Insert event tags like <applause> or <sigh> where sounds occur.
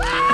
あ <laughs>